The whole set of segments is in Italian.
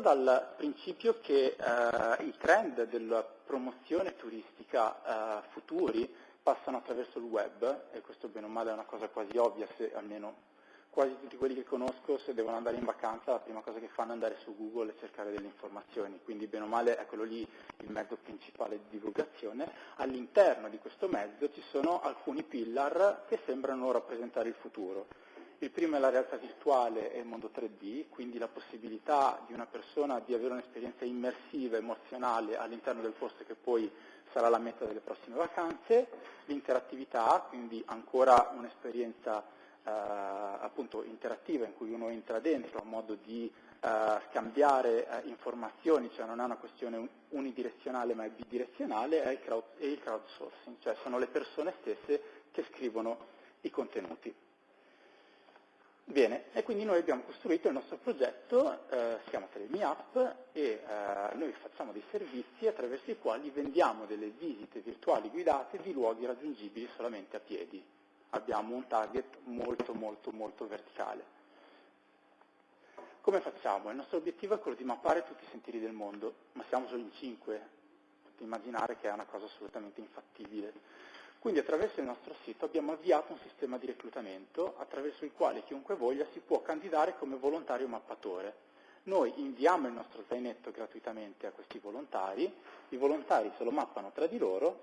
dal principio che eh, i trend della promozione turistica eh, futuri passano attraverso il web, e questo bene o male è una cosa quasi ovvia, se almeno quasi tutti quelli che conosco se devono andare in vacanza la prima cosa che fanno è andare su Google e cercare delle informazioni, quindi bene o male è quello lì il mezzo principale di divulgazione. All'interno di questo mezzo ci sono alcuni pillar che sembrano rappresentare il futuro. Il primo è la realtà virtuale e il mondo 3D, quindi la possibilità di una persona di avere un'esperienza immersiva, emozionale all'interno del posto che poi sarà la meta delle prossime vacanze, l'interattività, quindi ancora un'esperienza eh, appunto interattiva in cui uno entra dentro a modo di eh, scambiare eh, informazioni, cioè non è una questione unidirezionale ma è bidirezionale, è il crowdsourcing, cioè sono le persone stesse che scrivono i contenuti. Bene, e quindi noi abbiamo costruito il nostro progetto, eh, si chiama Telemi App, e eh, noi facciamo dei servizi attraverso i quali vendiamo delle visite virtuali guidate di luoghi raggiungibili solamente a piedi abbiamo un target molto molto molto verticale. Come facciamo? Il nostro obiettivo è quello di mappare tutti i sentieri del mondo, ma siamo solo in 5, potete immaginare che è una cosa assolutamente infattibile. Quindi attraverso il nostro sito abbiamo avviato un sistema di reclutamento attraverso il quale chiunque voglia si può candidare come volontario mappatore. Noi inviamo il nostro zainetto gratuitamente a questi volontari, i volontari se lo mappano tra di loro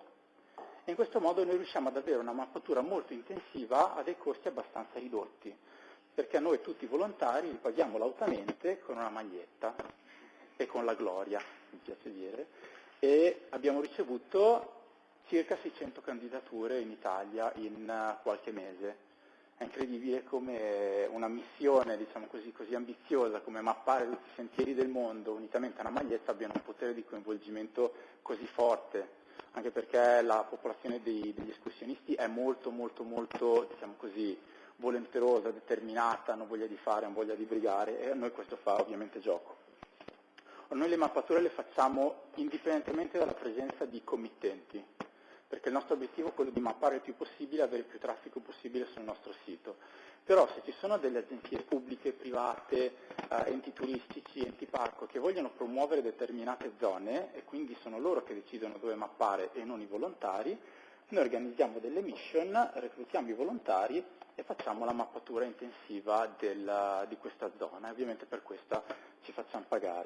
e in questo modo noi riusciamo ad avere una mappatura molto intensiva a dei costi abbastanza ridotti, perché noi tutti i volontari li paghiamo lautamente con una maglietta e con la gloria, mi piace dire, e abbiamo ricevuto circa 600 candidature in Italia in eh, qualche mese. È incredibile come una missione diciamo così, così, ambiziosa come mappare tutti i sentieri del mondo unitamente a una maglietta abbia un potere di coinvolgimento così forte anche perché la popolazione dei, degli escursionisti è molto, molto, molto, diciamo così, volenterosa, determinata, hanno voglia di fare, hanno voglia di brigare e a noi questo fa ovviamente gioco. Noi le mappature le facciamo indipendentemente dalla presenza di committenti, perché il nostro obiettivo è quello di mappare il più possibile e avere più traffico possibile sul nostro sito. Però se ci sono delle agenzie pubbliche, private, eh, enti turistici, enti parco che vogliono promuovere determinate zone e quindi sono loro che decidono dove mappare e non i volontari, noi organizziamo delle mission, reclutiamo i volontari e facciamo la mappatura intensiva del, di questa zona e ovviamente per questa ci facciamo pagare.